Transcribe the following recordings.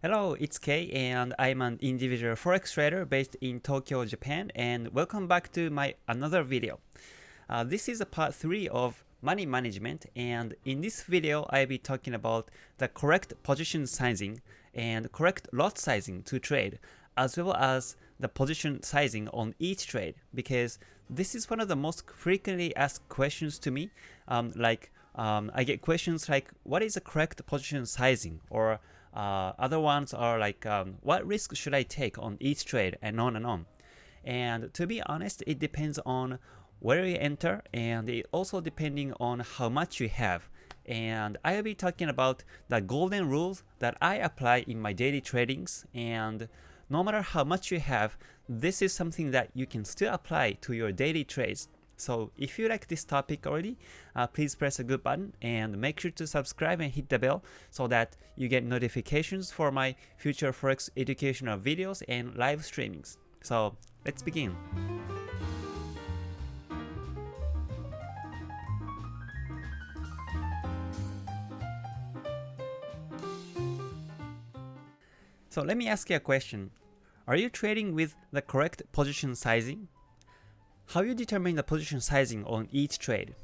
Hello, it's Kei and I'm an individual forex trader based in Tokyo, Japan and welcome back to my another video. Uh, this is a part 3 of money management and in this video I'll be talking about the correct position sizing and correct lot sizing to trade as well as the position sizing on each trade because this is one of the most frequently asked questions to me um, like um, I get questions like what is the correct position sizing or uh, other ones are like, um, what risk should I take on each trade and on and on. And to be honest, it depends on where you enter and it also depending on how much you have. And I'll be talking about the golden rules that I apply in my daily tradings and no matter how much you have, this is something that you can still apply to your daily trades so if you like this topic already, uh, please press a good button and make sure to subscribe and hit the bell so that you get notifications for my future Forex educational videos and live streamings. So let's begin. So let me ask you a question. Are you trading with the correct position sizing? How you determine the position sizing on each trade.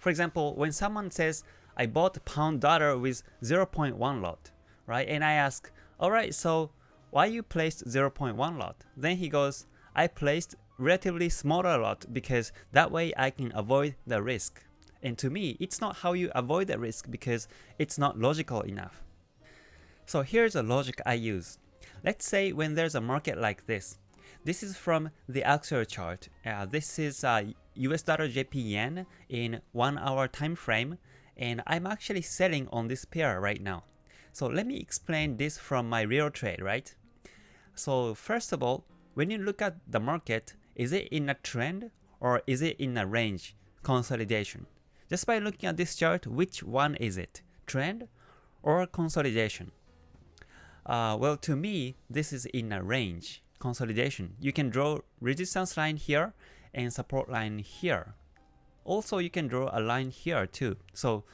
For example, when someone says, I bought pound dollar with 0.1 lot, right? And I ask, alright, so why you placed 0.1 lot? Then he goes, I placed relatively smaller lot because that way I can avoid the risk. And to me, it's not how you avoid the risk because it's not logical enough. So here's a logic I use. Let's say when there's a market like this, this is from the Axiory chart. Uh, this is uh, US dollar JP yen in 1 hour time frame and I'm actually selling on this pair right now. So let me explain this from my real trade, right? So first of all, when you look at the market, is it in a trend or is it in a range consolidation? Just by looking at this chart, which one is it? Trend or consolidation? Uh, well, to me, this is in a range consolidation. You can draw resistance line here and support line here. Also, you can draw a line here too. So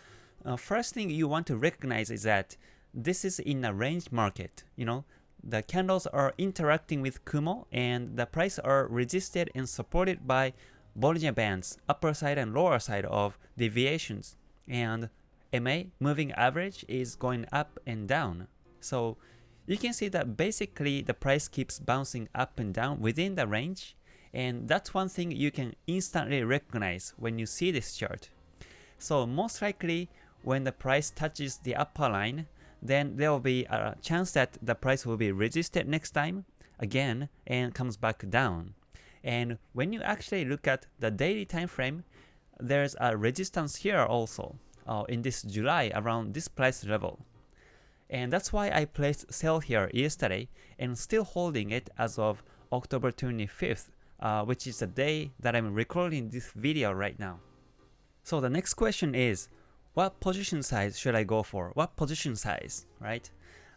uh, first thing you want to recognize is that this is in a range market. You know, the candles are interacting with Kumo and the price are resisted and supported by Bollinger Bands, upper side and lower side of deviations. And MA, moving average, is going up and down. So you can see that basically the price keeps bouncing up and down within the range and that's one thing you can instantly recognize when you see this chart. So most likely when the price touches the upper line then there will be a chance that the price will be resisted next time again and comes back down. And when you actually look at the daily time frame, there's a resistance here also uh, in this July around this price level. And that's why I placed sell here yesterday and still holding it as of October 25th, uh, which is the day that I'm recording this video right now. So the next question is, what position size should I go for? What position size, right?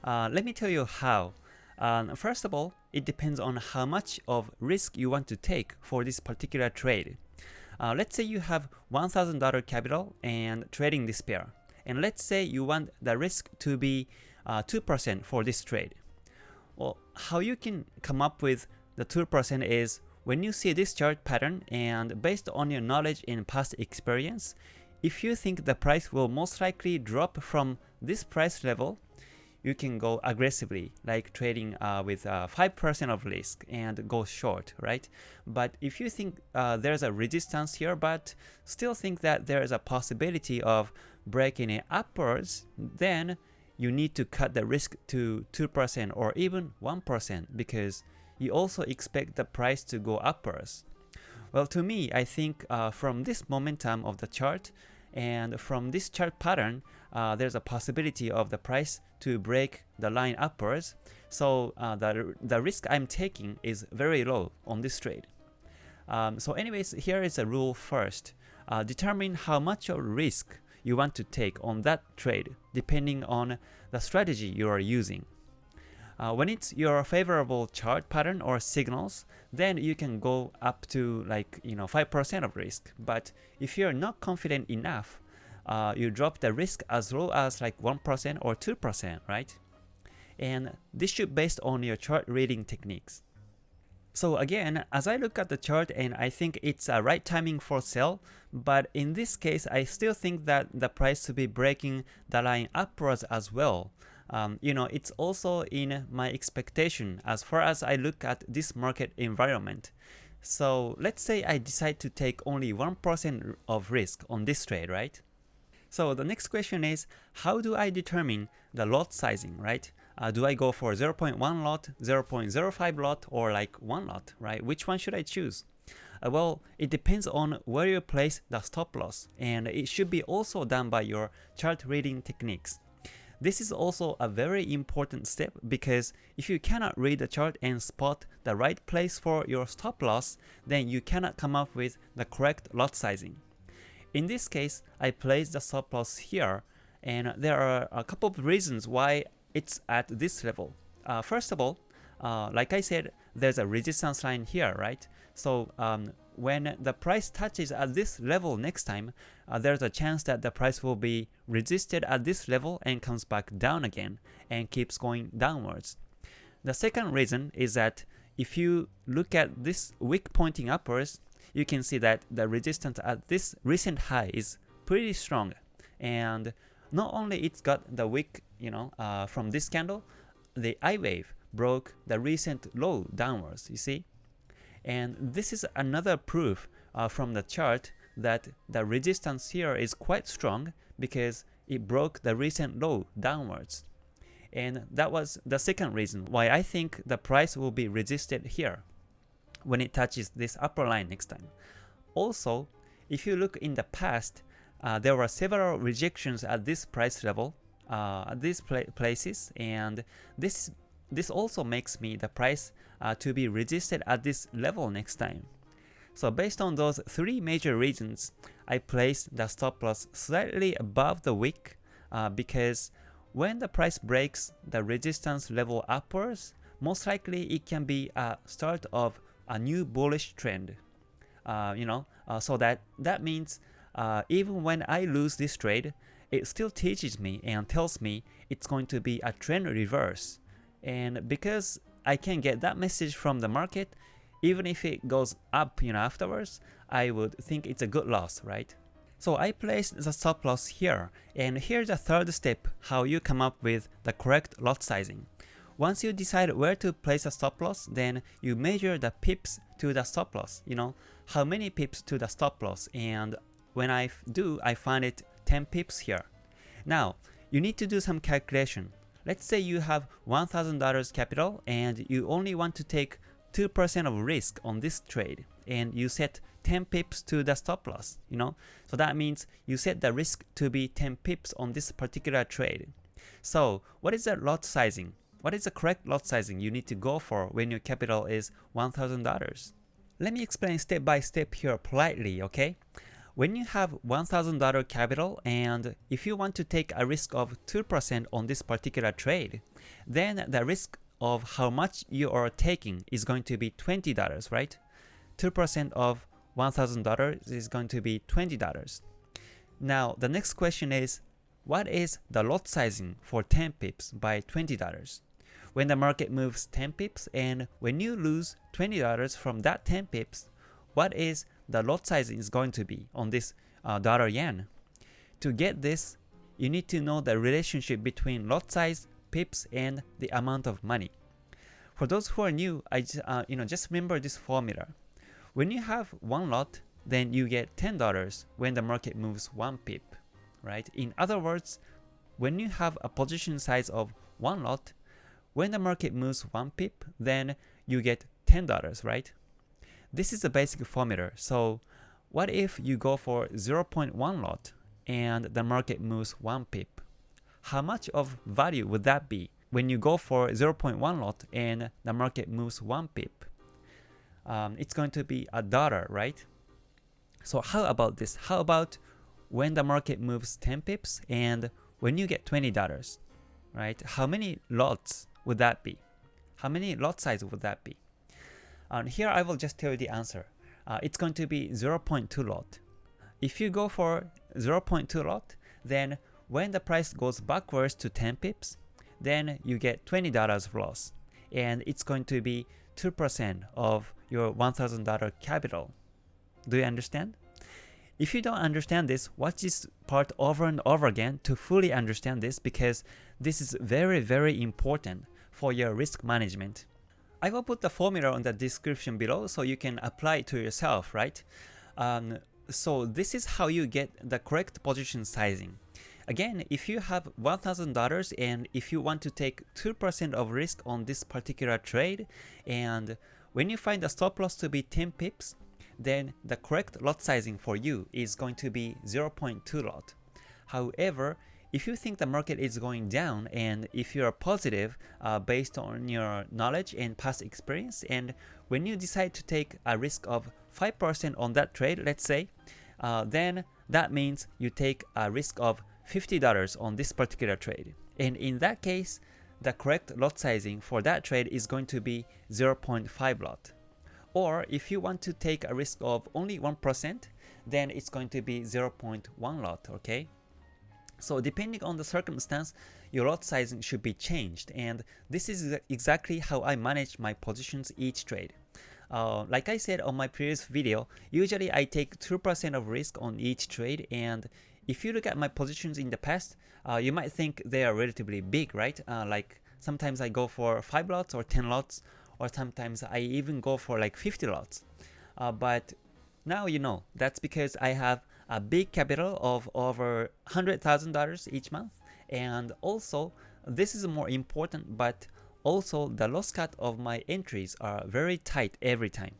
Uh, let me tell you how. Um, first of all, it depends on how much of risk you want to take for this particular trade. Uh, let's say you have $1,000 capital and trading this pair and let's say you want the risk to be 2% uh, for this trade. Well, how you can come up with the 2% is when you see this chart pattern and based on your knowledge and past experience, if you think the price will most likely drop from this price level, you can go aggressively, like trading uh, with 5% uh, of risk and go short, right? But if you think uh, there's a resistance here, but still think that there is a possibility of breaking it upwards, then you need to cut the risk to 2% or even 1% because you also expect the price to go upwards. Well, to me, I think uh, from this momentum of the chart, and from this chart pattern, uh, there's a possibility of the price to break the line upwards. So uh, the, the risk I'm taking is very low on this trade. Um, so anyways, here is a rule first. Uh, determine how much of risk you want to take on that trade depending on the strategy you are using. Uh, when it's your favorable chart pattern or signals, then you can go up to like you know 5% of risk. But if you're not confident enough, uh, you drop the risk as low as like 1% or 2%, right? and this should based on your chart reading techniques. So again, as I look at the chart and I think it's a right timing for sell, but in this case, I still think that the price to be breaking the line upwards as well. Um, you know, it's also in my expectation as far as I look at this market environment. So let's say I decide to take only 1% of risk on this trade, right? So the next question is, how do I determine the lot sizing, right? Uh, do I go for 0.1 lot, 0.05 lot, or like 1 lot, right? Which one should I choose? Uh, well, it depends on where you place the stop loss, and it should be also done by your chart reading techniques. This is also a very important step because if you cannot read the chart and spot the right place for your stop loss, then you cannot come up with the correct lot sizing. In this case, I placed the stop loss here, and there are a couple of reasons why it's at this level. Uh, first of all, uh, like I said, there's a resistance line here, right? So um, when the price touches at this level next time, uh, there's a chance that the price will be resisted at this level and comes back down again and keeps going downwards. The second reason is that if you look at this wick pointing upwards, you can see that the resistance at this recent high is pretty strong and not only it's got the wick, you know, uh, from this candle, the I wave broke the recent low downwards, you see? And this is another proof uh, from the chart that the resistance here is quite strong because it broke the recent low downwards. And that was the second reason why I think the price will be resisted here when it touches this upper line next time. Also, if you look in the past, uh, there were several rejections at this price level, uh, these pla places, and this this also makes me the price uh, to be resisted at this level next time. So based on those three major reasons, I placed the stop loss slightly above the wick uh, because when the price breaks the resistance level upwards, most likely it can be a start of a new bullish trend. Uh, you know, uh, so that that means uh, even when I lose this trade, it still teaches me and tells me it's going to be a trend reverse. And because I can get that message from the market, even if it goes up you know, afterwards, I would think it's a good loss, right? So I placed the stop loss here, and here's the third step how you come up with the correct lot sizing. Once you decide where to place a stop loss, then you measure the pips to the stop loss, you know, how many pips to the stop loss, and when I do, I find it 10 pips here. Now, you need to do some calculation. Let's say you have $1,000 capital and you only want to take 2% of risk on this trade and you set 10 pips to the stop loss, you know? So that means you set the risk to be 10 pips on this particular trade. So what is the lot sizing? What is the correct lot sizing you need to go for when your capital is $1,000? Let me explain step by step here politely, okay? When you have $1,000 capital and if you want to take a risk of 2% on this particular trade, then the risk of how much you are taking is going to be $20, right? 2% of $1,000 is going to be $20. Now, the next question is, what is the lot sizing for 10 pips by $20? When the market moves 10 pips and when you lose $20 from that 10 pips, what is the lot size is going to be on this uh, dollar yen. To get this, you need to know the relationship between lot size, pips, and the amount of money. For those who are new, I uh, you know just remember this formula. When you have one lot, then you get $10 when the market moves one pip, right? In other words, when you have a position size of one lot, when the market moves one pip, then you get $10, right? This is a basic formula. So what if you go for 0.1 lot and the market moves 1 pip? How much of value would that be when you go for 0.1 lot and the market moves 1 pip? Um, it's going to be a dollar, right? So how about this? How about when the market moves 10 pips and when you get $20, right? How many lots would that be? How many lot size would that be? And here I will just tell you the answer. Uh, it's going to be 0.2 lot. If you go for 0.2 lot, then when the price goes backwards to 10 pips, then you get $20 of loss. And it's going to be 2% of your $1,000 capital. Do you understand? If you don't understand this, watch this part over and over again to fully understand this because this is very very important for your risk management. I will put the formula on the description below so you can apply it to yourself, right? Um, so this is how you get the correct position sizing. Again, if you have $1,000 and if you want to take 2% of risk on this particular trade, and when you find the stop loss to be 10 pips, then the correct lot sizing for you is going to be 0.2 lot. However, if you think the market is going down and if you are positive uh, based on your knowledge and past experience and when you decide to take a risk of 5% on that trade, let's say, uh, then that means you take a risk of $50 on this particular trade. And in that case, the correct lot sizing for that trade is going to be 0.5 lot. Or if you want to take a risk of only 1%, then it's going to be 0.1 lot, okay? So depending on the circumstance, your lot sizing should be changed and this is exactly how I manage my positions each trade. Uh, like I said on my previous video, usually I take 2% of risk on each trade and if you look at my positions in the past, uh, you might think they are relatively big, right? Uh, like sometimes I go for 5 lots or 10 lots or sometimes I even go for like 50 lots. Uh, but now you know, that's because I have a big capital of over $100,000 each month and also this is more important but also the loss cut of my entries are very tight every time.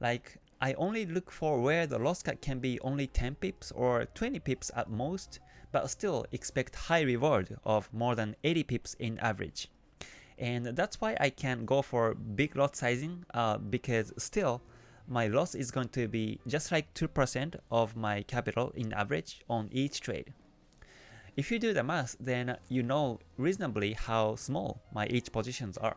Like I only look for where the loss cut can be only 10 pips or 20 pips at most but still expect high reward of more than 80 pips in average and that's why I can go for big lot sizing uh, because still my loss is going to be just like 2% of my capital in average on each trade. If you do the math, then you know reasonably how small my each positions are.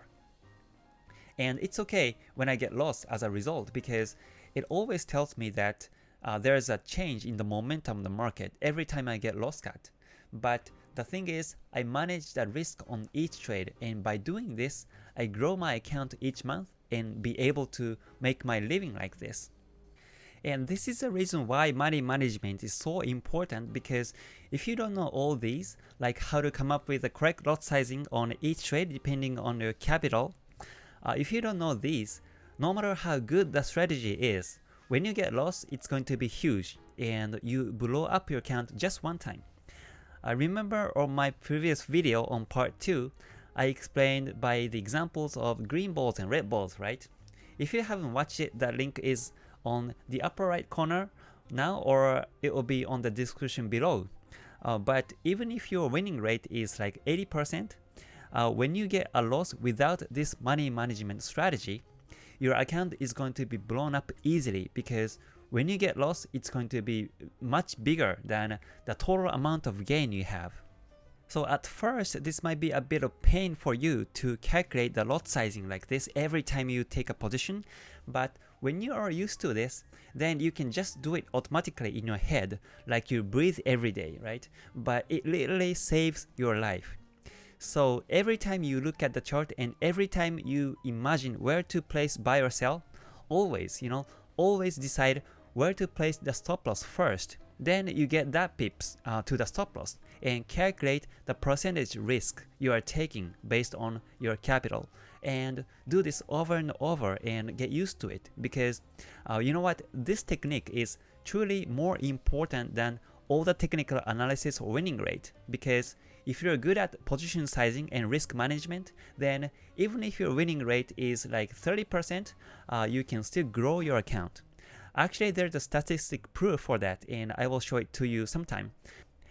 And it's okay when I get lost as a result because it always tells me that uh, there's a change in the momentum of the market every time I get loss cut. But the thing is, I manage the risk on each trade and by doing this, I grow my account each month and be able to make my living like this. And this is the reason why money management is so important because if you don't know all these, like how to come up with the correct lot sizing on each trade depending on your capital, uh, if you don't know these, no matter how good the strategy is, when you get lost, it's going to be huge and you blow up your account just one time. I remember on my previous video on part 2, I explained by the examples of green balls and red balls, right? If you haven't watched it, the link is on the upper right corner now or it will be on the description below. Uh, but even if your winning rate is like 80%, uh, when you get a loss without this money management strategy, your account is going to be blown up easily because when you get lost, it's going to be much bigger than the total amount of gain you have. So at first, this might be a bit of pain for you to calculate the lot sizing like this every time you take a position, but when you are used to this, then you can just do it automatically in your head, like you breathe every day, right? But it literally saves your life. So every time you look at the chart and every time you imagine where to place buy or sell, always, you know, always decide where to place the stop loss first. Then you get that pips uh, to the stop loss and calculate the percentage risk you are taking based on your capital. And do this over and over and get used to it because uh, you know what? This technique is truly more important than all the technical analysis winning rate because if you're good at position sizing and risk management then even if your winning rate is like 30% uh, you can still grow your account Actually, there's a statistic proof for that, and I will show it to you sometime.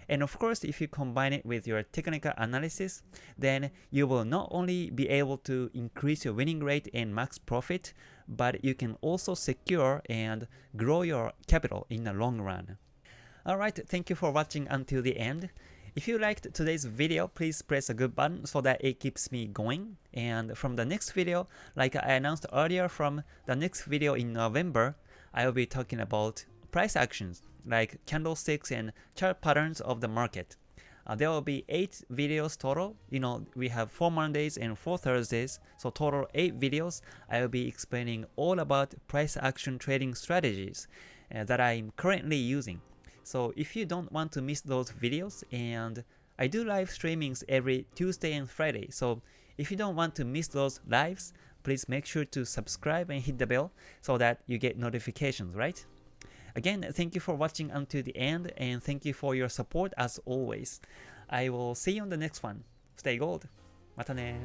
And of course, if you combine it with your technical analysis, then you will not only be able to increase your winning rate and max profit, but you can also secure and grow your capital in the long run. Alright, thank you for watching until the end. If you liked today's video, please press a good button so that it keeps me going. And from the next video, like I announced earlier from the next video in November, I will be talking about price actions like candlesticks and chart patterns of the market. Uh, there will be 8 videos total. You know, we have 4 Mondays and 4 Thursdays, so total 8 videos. I will be explaining all about price action trading strategies uh, that I'm currently using. So if you don't want to miss those videos, and I do live streamings every Tuesday and Friday, so if you don't want to miss those lives, please make sure to subscribe and hit the bell so that you get notifications, right? Again, thank you for watching until the end and thank you for your support as always. I will see you on the next one. Stay gold. またね